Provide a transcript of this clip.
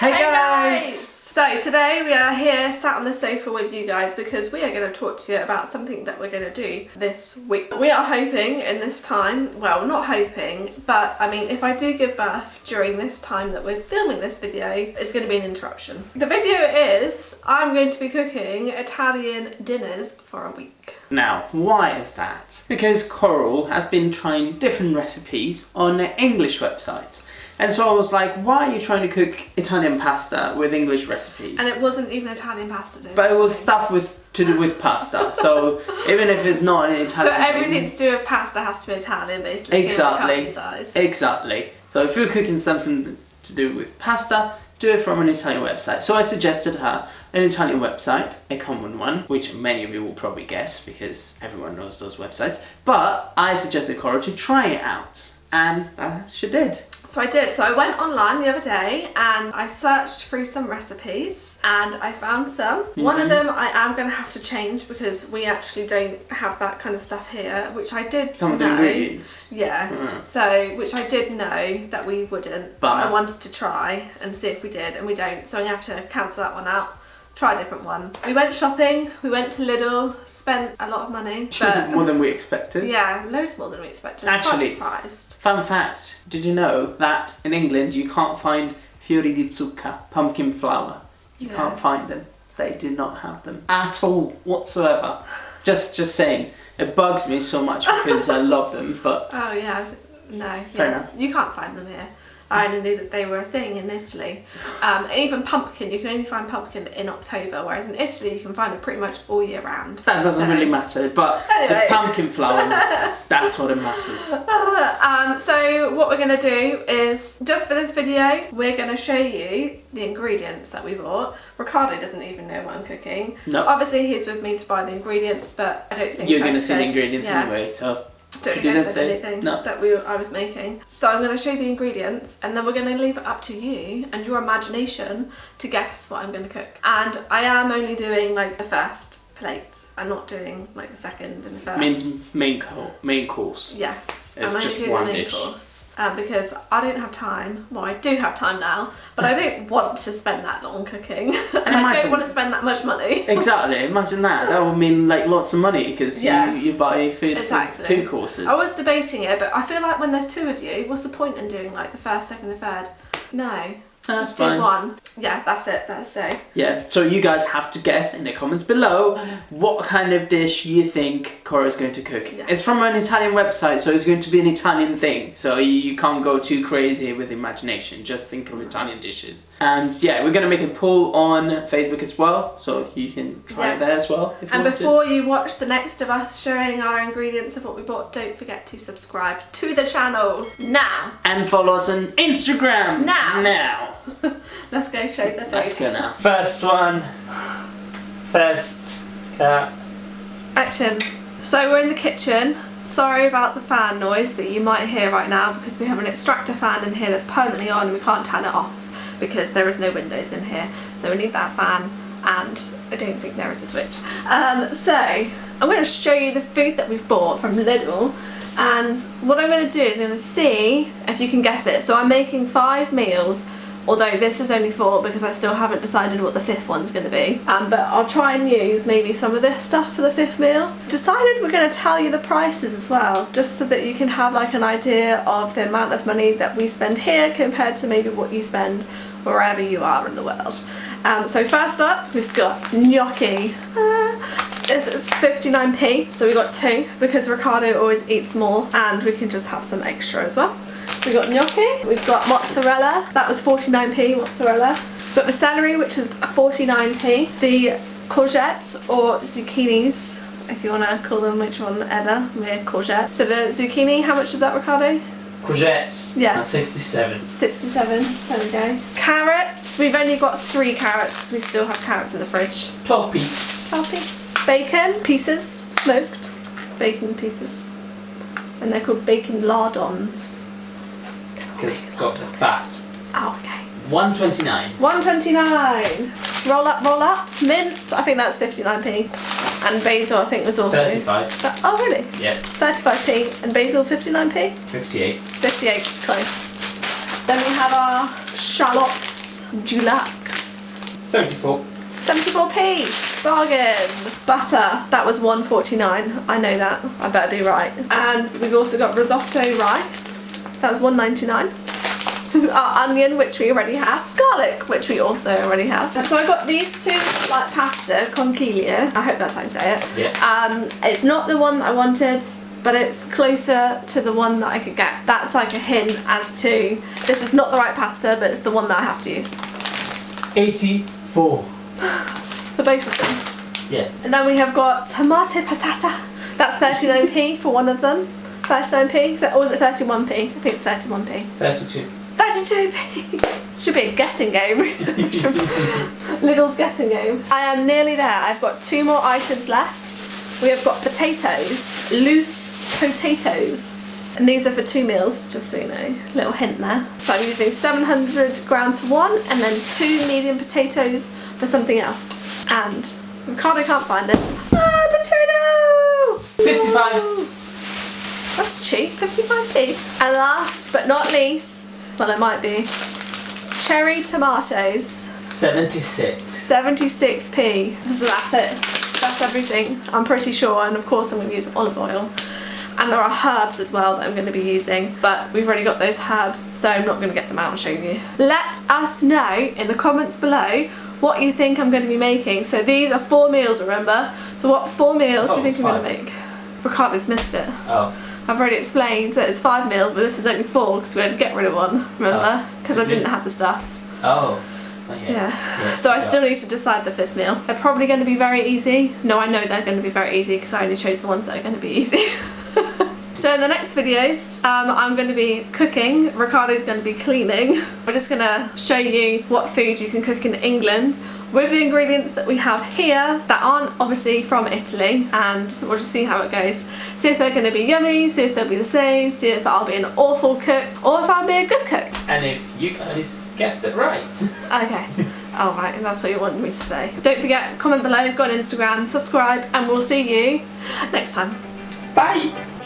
Hey, Hey guys! So today we are here sat on the sofa with you guys because we are going to talk to you about something that we're going to do this week. We are hoping in this time, well not hoping, but I mean if I do give birth during this time that we're filming this video, it's going to be an interruption. The video is I'm going to be cooking Italian dinners for a week. Now, why is that? Because Coral has been trying different recipes on an English website. And so I was like, why are you trying to cook Italian pasta with English recipes? And it wasn't even Italian pasta but it was stuff with to do with pasta. so even if it's not an So Italian everything thing- to do with pasta has to be Italian basically. Exactly. Exactly. So if you're cooking something to do with pasta, do it from an Italian website. So I suggested her an Italian website, a common one, which many of you will probably guess because everyone knows those websites. But I suggested Cora to try it out, and uh, she did. So I did. So I went online the other day and I searched through some recipes and I found some. One of them I am going to have to change because we actually don't have that kind of stuff here, which I did Some know. Yeah. Mm. So, which I did know that we wouldn't, but I wanted to try and see if we did, and we don't. So I'm gonna have to cancel that one out. Try a different one. We went shopping. We went to Lidl. Spent a lot of money. But More than we expected. yeah, loads more than we expected. Actually- surprised. Fun fact, did you know that in England you can't find fiori di zucca, pumpkin flower? You Yeah. can't find them. They do not have them at all whatsoever. just just saying. It bugs me so much because I love them, but Oh yeah, no, Fair yeah. enough. you can't find them here. I only knew that they were a thing in Italy. Um, and even pumpkin, you can only find pumpkin in October, whereas in Italy you can find it pretty much all year round. that doesn't So- really matter. But Anyway. the pumpkin flower matters. That's what it matters. Um, so what we're going to do is, just for this video, we're going to show you the ingredients that we bought. Ricardo doesn't even know what I'm cooking. No. Obviously he's with me to buy the ingredients, but I don't think You're gonna see the ingredients yeah. anyway, so don't She think I said say- anything no. that we were, I was making. So I'm going to show you the ingredients and then we're going to leave it up to you and your imagination to guess what I'm going to cook. And I am only doing like the first plate. I'm not doing like the second and the first. means main co- main course. Yes, It's I'm only just doing one dish. course. Um, because I don't have time. Well, I do have time now, but I don't want to spend that long cooking. And, I imagine- don't want to spend that much money. Exactly. Imagine that. That would mean like lots of money because Yeah. you, you buy food Exactly. for two courses. I was debating it, but I feel like when there's two of you, what's the point in doing like the first, second, the third? No, That's just fine. do one. Yeah, that's it. That's so. Yeah, so you guys have to guess in the comments below what kind of dish you think Cora's going to cook. Yeah. It's from an Italian website, so it's going to be an Italian thing. So you, can't go too crazy with imagination. Just think of Italian dishes. And yeah, we're going to make a poll on Facebook as well, so you can try Yeah. it there as well. If you And want to. before you watch the next of us showing our ingredients of what we bought, don't forget to subscribe to the channel now. And follow us on Instagram. Now. Now. Let's go show the food. Let's go now. First one. First cut. Action. So we're in the kitchen. Sorry about the fan noise that you might hear right now because we have an extractor fan in here that's permanently on and we can't turn it off because there is no windows in here. So we need that fan and I don't think there is a switch. Um, so I'm going to show you the food that we've bought from Lidl and what I'm going to do is I'm going to see if you can guess it. So I'm making five meals although this is only four because I still haven't decided what the fifth one's going to be. Um, but I'll try and use maybe some of this stuff for the fifth meal. Decided we're going to tell you the prices as well, just so that you can have like an idea of the amount of money that we spend here compared to maybe what you spend wherever you are in the world. Um, so first up, we've got gnocchi. Ah, this is 59p, so we got two because Ricardo always eats more and we can just have some extra as well. We've got gnocchi, we've got mozzarella, that was 49p mozzarella. We've got the celery, which is 49p. The courgettes or zucchinis, if you want to call them which one ever, we're courgette. So the zucchini, how much was that, Ricardo? Courgettes. Yeah. That's 67. 67, there we go. Carrots, we've only got three carrots because we still have carrots in the fridge. 12p. Healthy. Bacon, pieces, smoked bacon pieces. And they're called bacon lardons. Because oh it's got the fat. Oh, okay. 129. 129. Roll up, roll up. Mint, I think that's 59p. And basil, I think was also. 35. But- oh, really? Yeah. 35p. And basil, 59p? 58. 58, close. Then we have our shallots. Dulux. 74. 74p bargain butter that was 149 i know that i better be right and we've also got risotto rice that was 199 our onion which we already have garlic which we also already have and so i got these two like pasta conchiglia i hope that's how you say it Yeah. um it's not the one that i wanted but it's closer to the one that I could get. That's like a hint as to this is not the right pasta, but it's the one that I have to use 84. for both of them. Yeah. And then we have got tomato passata. That's 39p for one of them. 39p, or was it 31p? I think it's 31p. 32. 32p! This should be a guessing game. Lidl's guessing game. I am nearly there. I've got two more items left. We have got potatoes, loose potatoes. And these are for two meals, just so you know. Little hint there. So I'm using 700 grams for one and then two medium potatoes for something else. And Ricardo can't find it. Ah, potato! 55. That's cheap, 55p. And last but not least, well it might be, cherry tomatoes, 76. 76p. So that's it. That's everything, I'm pretty sure. And of course I'm going to use olive oil. And there are herbs as well that I'm going to be using, but we've already got those herbs, so I'm not going to get them out and show you. Let us know in the comments below what you think I'm going to be making. So these are four meals, remember? So what four meals Oh, do you oh, think I'm going to make? Ricardo's missed it. Oh. I've already explained that it's five meals, but this is only four because we had to get rid of one, remember? Oh. Because I Did you? didn't have the stuff. Oh. Okay. Yeah. So I still need to decide the fifth meal. They're probably going to be very easy. No, I know they're going to be very easy because I only chose the ones that are going to be easy. so in the next videos, um, I'm going to be cooking. Ricardo's going to be cleaning. We're just going to show you what food you can cook in England with the ingredients that we have here that aren't obviously from Italy and we'll just see how it goes. See if they're going to be yummy, see if they'll be the same, see if I'll be an awful cook or if I'll be a good cook. And if you guys guessed it right. Okay. All right, and that's what you wanted me to say. Don't forget, comment below, go on Instagram, subscribe, and we'll see you next time. Bye.